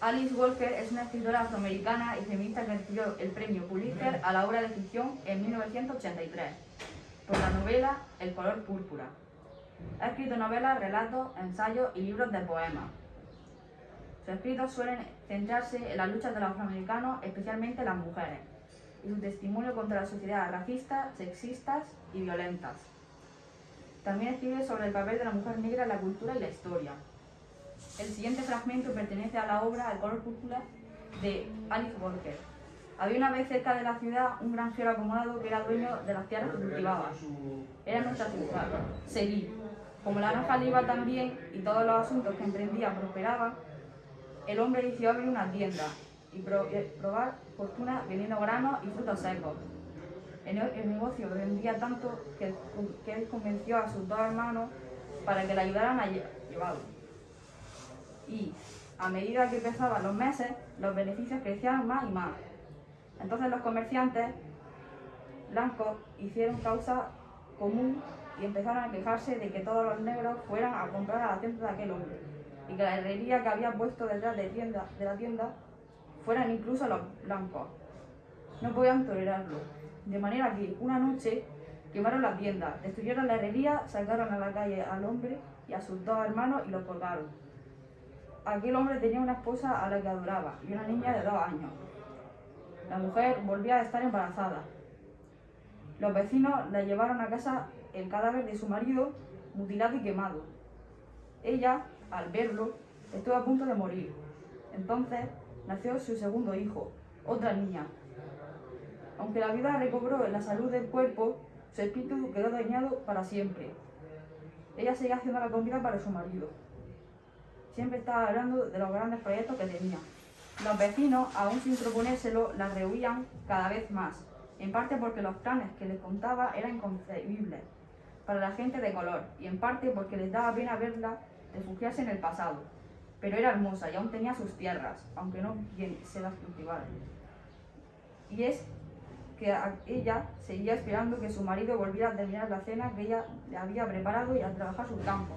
Alice Walker es una escritora afroamericana y feminista que recibió el premio Pulitzer a la obra de ficción en 1983 por la novela El color púrpura. Ha escrito novelas, relatos, ensayos y libros de poemas. Sus escritos suelen centrarse en las luchas de los afroamericanos, especialmente las mujeres, y su testimonio contra las sociedades racistas, sexistas y violentas. También escribe sobre el papel de la mujer negra en la cultura y la historia. El siguiente fragmento pertenece a la obra El color púrpura de Alice Walker. Había una vez cerca de la ciudad un granjero acomodado que era dueño de las tierras que cultivaba. Era nuestra ciudad, Seguí. Como la granja le iba tan bien y todos los asuntos que emprendía prosperaban, el hombre decidió abrir una tienda y pro- eh, probar fortuna vendiendo granos y frutos secos. El, el negocio vendía tanto que, que él convenció a sus dos hermanos para que le ayudaran a lle- llevarlo. Y a medida que pasaban los meses, los beneficios crecían más y más. Entonces los comerciantes blancos hicieron causa común y empezaron a quejarse de que todos los negros fueran a comprar a la tienda de aquel hombre y que la herrería que había puesto detrás de, tienda, de la tienda fueran incluso los blancos. No podían tolerarlo. De manera que una noche quemaron la tienda, destruyeron la herrería, sacaron a la calle al hombre y a sus dos hermanos y los colgaron. Aquel hombre tenía una esposa a la que adoraba y una niña de dos años. La mujer volvía a estar embarazada. Los vecinos le llevaron a casa el cadáver de su marido mutilado y quemado. Ella, al verlo, estuvo a punto de morir. Entonces nació su segundo hijo, otra niña. Aunque la vida recobró la salud del cuerpo, su espíritu quedó dañado para siempre. Ella seguía haciendo la comida para su marido. Siempre estaba hablando de los grandes proyectos que tenía. Los vecinos, aún sin proponérselo, la rehuían cada vez más, en parte porque los planes que les contaba eran inconcebibles para la gente de color, y en parte porque les daba pena verla refugiarse en el pasado. Pero era hermosa y aún tenía sus tierras, aunque no quien se las cultivara. Y es que ella seguía esperando que su marido volviera a terminar la cena que ella le había preparado y a trabajar sus campos.